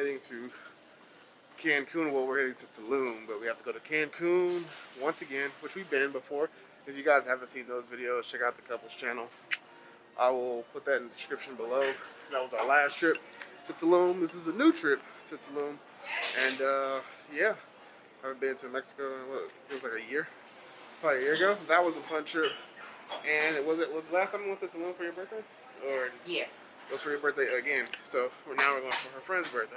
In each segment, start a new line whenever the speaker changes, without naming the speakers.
heading to Cancun. Well, we're heading to Tulum, but we have to go to Cancun once again, which we've been before. If you guys haven't seen those videos, check out the couples channel. I will put that in the description below. That was our last trip to Tulum. This is a new trip to Tulum. And uh, yeah, I haven't been to Mexico in what, it was like a year, probably a year ago. That was a fun trip. And it was it was the last time we went to Tulum for your birthday? Or
Yeah.
It was for your birthday again. So now we're going for her friend's birthday.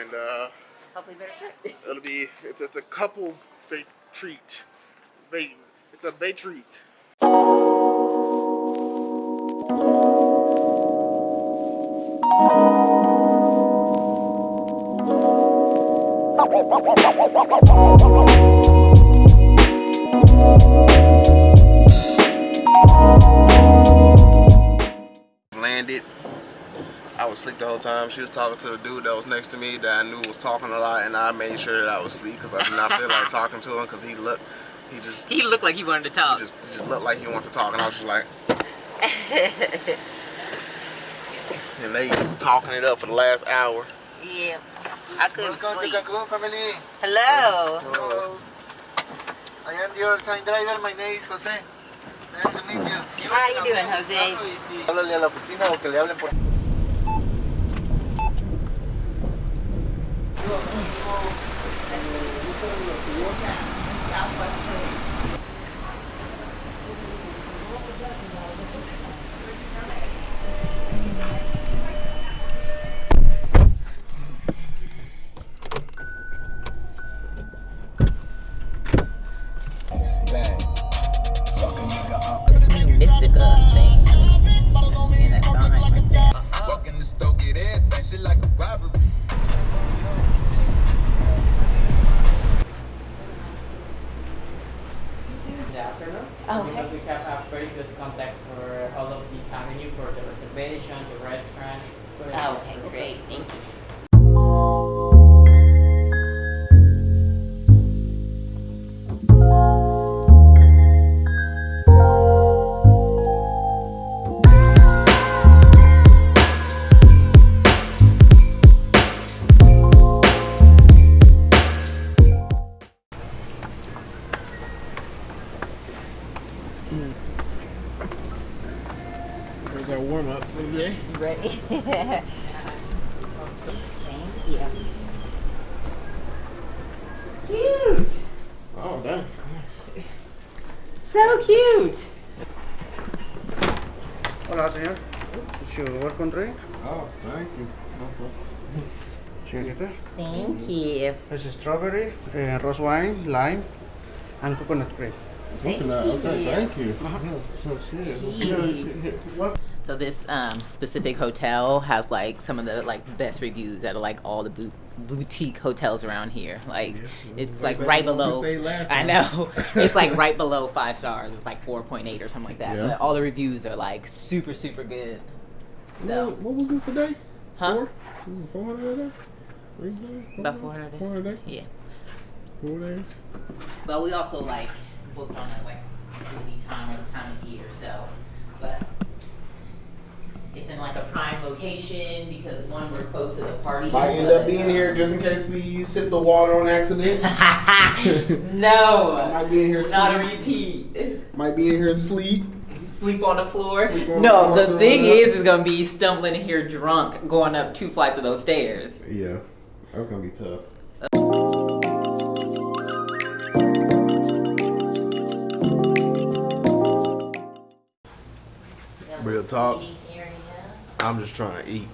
And uh,
Hopefully better trip.
it'll be it's it's a couple's bait treat. Bait it's a bait treat. Landed. whole time. She was talking to the dude that was next to me that I knew was talking a lot, and I made sure that I was asleep because I did not feel like talking to him because he looked, he just, he
He looked like he wanted to talk.
just, he just looked like he wanted to talk, and I was just like, and they just talking it up for the last hour.
yeah. I couldn't
Welcome
sleep.
to Cancun, family.
Hello.
Hello. I am your sign driver. My name is Jose. Nice to meet you.
How you doing, Jose?
Háblale a la oficina o que le hablen por
う。Afternoon.
Oh,
Because we have a very good contact for all of this avenue for the reservation, the restaurant. for the
Oh, okay, great. Thank you.
Up for the day.
You ready? Thank you. Cute.
Oh, damn. Nice.
So cute.
Hola, señor. Is your welcome drink?
Oh, thank you.
Señorita.
Thank you.
This is strawberry, uh, rose wine, lime, and coconut cream.
Thank
Okay,
you.
thank you.
So
Jeez. So this um, specific hotel has like some of the like best reviews out of like all the boot boutique hotels around here. Like it's like right
than where we
below. I know it's like right below five stars. It's like four point eight or something like that.
Yeah.
But all the reviews are like super super good. So
What, what was this a day?
Huh?
Four? This is 400 a day? 300?
about four hundred.
400 a day?
Yeah.
Four days?
But we also like booked on a like busy time or the time of year, so but it's in like a prime location because one we're close to the party.
Might end
but-
up being here just in case we sip the water on accident.
no,
Might be in here sleep.
not a repeat.
Might be in here asleep.
Sleep on the floor.
On
no,
the
the thing is,
up.
is gonna be stumbling in here drunk, going up two flights of those stairs.
Yeah, that's gonna be tough. Real talk.
Eating area.
I'm just trying to eat.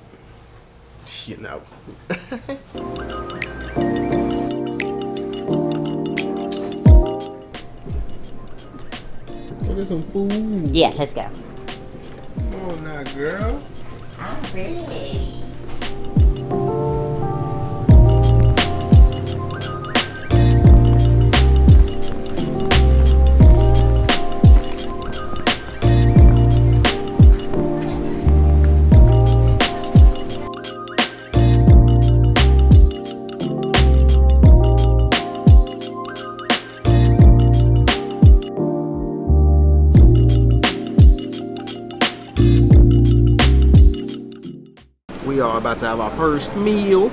You know. Look at some food.
Yeah, let's go.
Come on now, girl.
I'm ready.
Have our first meal.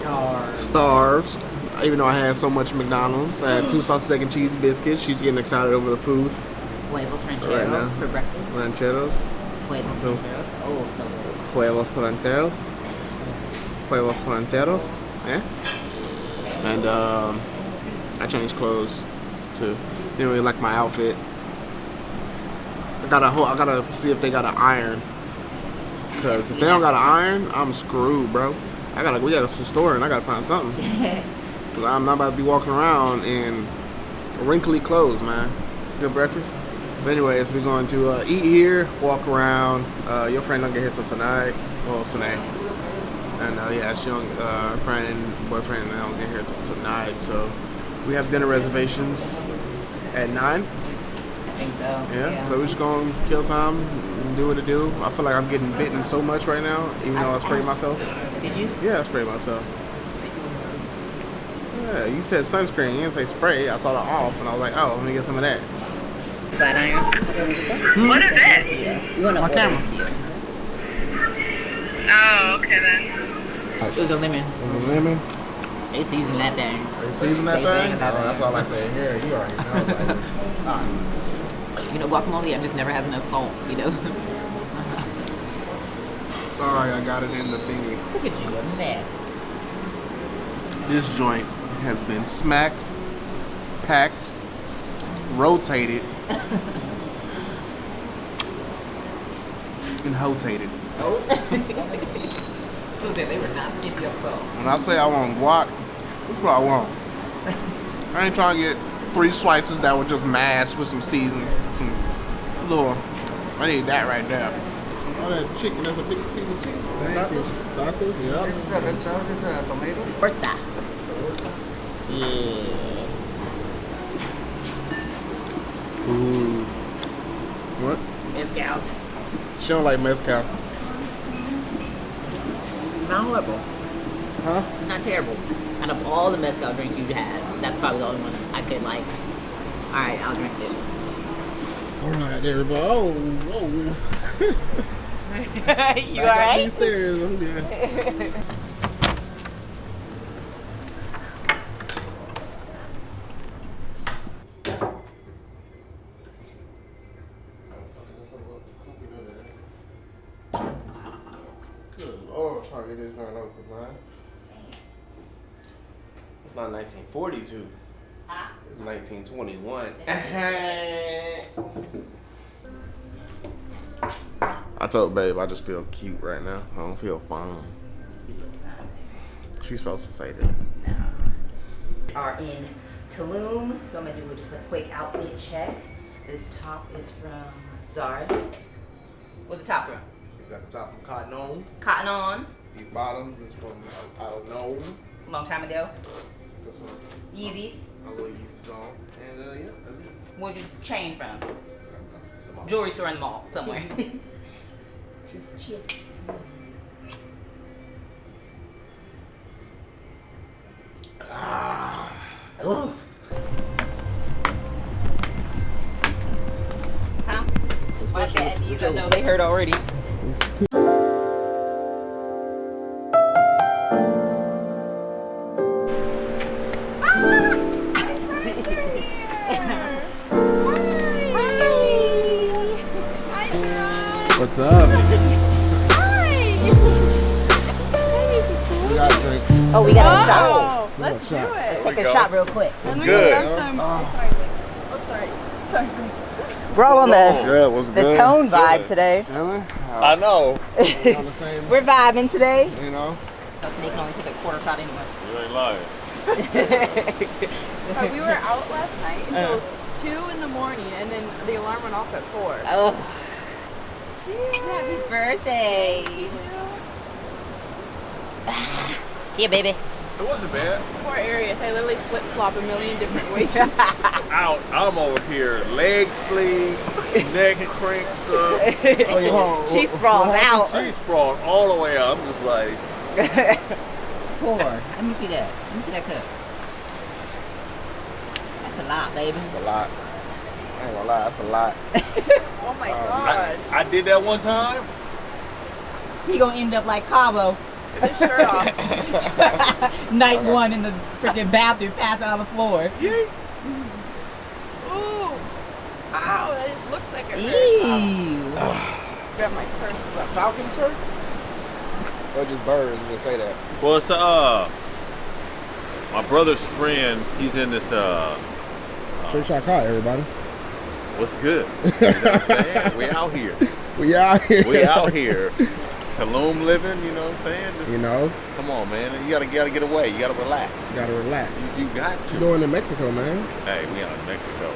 Stars.
Starved. Even though I had so much McDonald's, I had two sausage, egg, and cheese biscuits. She's getting excited over the food.
Huevos
Right
rancheros
now.
for breakfast.
Rancheros,
Huevos
So-
rancheros. Oh, so good.
huevos rancheros, huevos rancheros. Yeah. And um, I changed clothes too. Didn't really like my outfit. I gotta I gotta see if they got an iron. Cause if they don't got an iron, I'm screwed, bro. I gotta we gotta go to the store and I gotta find something. Cause I'm not about to be walking around in wrinkly clothes, man. Good breakfast. But anyways, we're going to uh, eat here, walk around. Uh, your friend don't get here till tonight. Well, Sine. And uh, yeah, she don't, uh, friend, boyfriend, they don't get here till tonight. So we have dinner reservations at nine.
I think so.
Yeah. So we're just gonna kill time, and do what it do. I feel like I'm getting bitten so much right now, even though I sprayed myself.
Did you?
Yeah, I sprayed myself. Yeah, you said sunscreen, you didn't say spray. I saw the off, and I was like, oh, let me get some of that.
Flat iron. Hmm?
What is it?
You want to
My camera.
Oh, okay then.
It was a lemon.
It Was it lemon?
They seasoned that thing.
They season that
They
thing?
that
oh, that's
thing.
what I like to hear. You already know. Like, oh.
You know, guacamole, I've just never has enough salt, you know?
sorry, I got it in the thingy.
Look at you, a mess.
This joint has been smacked, packed, rotated, and rotated.
Oh. so they were not skippy up salt.
When I say I want guac, that's what I want. I ain't trying to get three slices that were just mashed with some seasoning, little. I need that right there. All that chicken, that's a big piece of chicken.
Thank you.
Tacos, yeah.
This is a red sauce, this is a tomato.
Horta. Yeah.
Ooh. What?
Mezcal.
She don't like mezcal.
Not horrible.
Huh?
Not terrible. Out of all the mezcal drinks you've had, that's probably the only one I could like. All right, I'll drink this.
All right, everybody. Oh, whoa.
you
Back up these stairs. I'm good. Good lord, trying to get this joint open, man. It's not 1942. It's 1921. I told babe I just feel cute right now. I don't feel fine. She's supposed to say that.
Are in Tulum, so I'm gonna do just a quick outfit check. This top is from Zara. What's the top from?
You got the top from Cotton On.
Cotton On,
These bottoms is from I don't know.
long time ago. Yeezys.
A little Yeezys on. And uh, yeah, that's it.
Where'd you chain from?
I. The mom.
Jewelry store in the mall somewhere.
Cheers.
Cheers.
What's up? We got a drink.
Oh, we got a shot.
We got shots.
Take a shot real quick.
It's good.
Oh, sorry. Sorry.
We're all on the
Good. What's
the
good?
tone vibe today.
Chilling?
I know.
on the same,
We're vibing today.
you know.
So Snake can only take a quarter shot anyway.
You ain't lying.
Uh, we were out last night until
Uh.
2 in the morning, and then the alarm went off at 4.
Oh. Happy birthday. Here, baby.
It wasn't bad.
Poor Arius, I literally flip flop a million different ways.
Out. I'm over here, leg sleeve, neck cranked up.
Oh, yeah.
She sprawled out.
She sprawled all the way out. I'm just like,
Poor. Let me see that. Let me see that cup. That's a lot, baby.
That's a lot. I ain't gonna lie, that's a lot.
oh my
I,
god.
I did that one time.
He gonna end up like Cabo.
With his shirt off.
Night one in the freaking bathroom, passing on the floor.
Ooh. Ow, that just looks like a. hurts.
Ew.
Grab my purse.
Falcon shirt? Or just birds? Just say that.
Well, it's uh, my brother's friend. He's in this uh,
Trick shot caught everybody.
What's good? You know what I'm saying? We out here.
We out here.
We out here. Tulum living. You know what I'm saying? Just,
You know,
Come on, man. You gotta, gotta get away. You gotta relax.
you gotta relax.
You got
What
to.
you doing in Mexico, man?
Hey, we out in Mexico.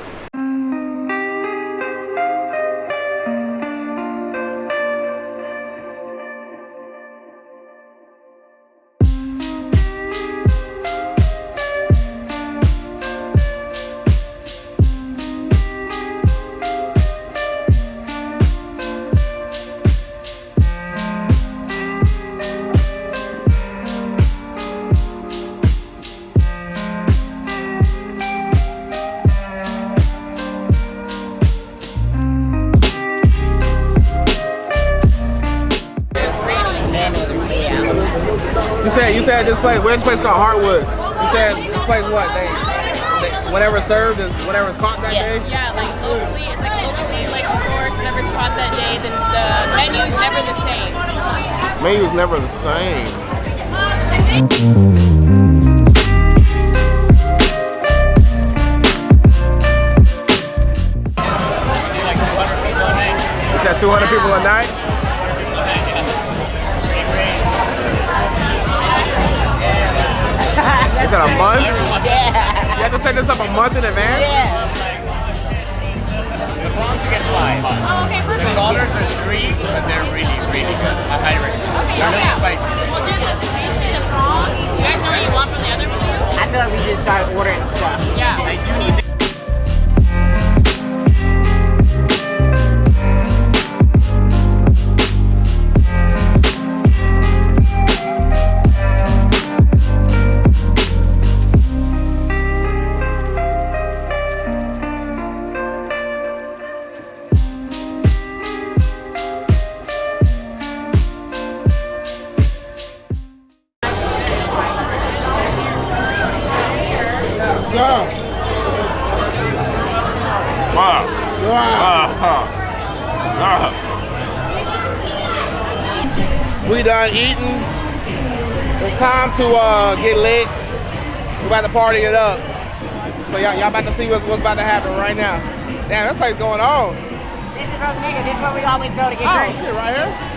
Said you said this place. Where's this place called Hartwood? You said this place what? They, they whatever served is whatever's caught that day.
Yeah, like locally, it's like locally like sourced, whatever's caught that day, then the menu's never the same.
Menu's never the same. Is that 200 people a night? Is that a month?
Yeah.
You have to set this up a month in advance?
Yeah.
The prawns you get five.
Oh, okay, perfect.
The dollars are three, but they're really, really good. I highly recommend. They're a little spicy.
We'll do the steak and the prawn. You guys know what you want from the other menu?
I feel like we just started ordering stuff.
Yeah.
I do need
We done eating. It's time to uh, get lit. We about to party it up. So y'all y'all about to see what's what's about to happen right now. Damn, this place going on.
This is Rosa This is where we always go to get
oh, shit, right here.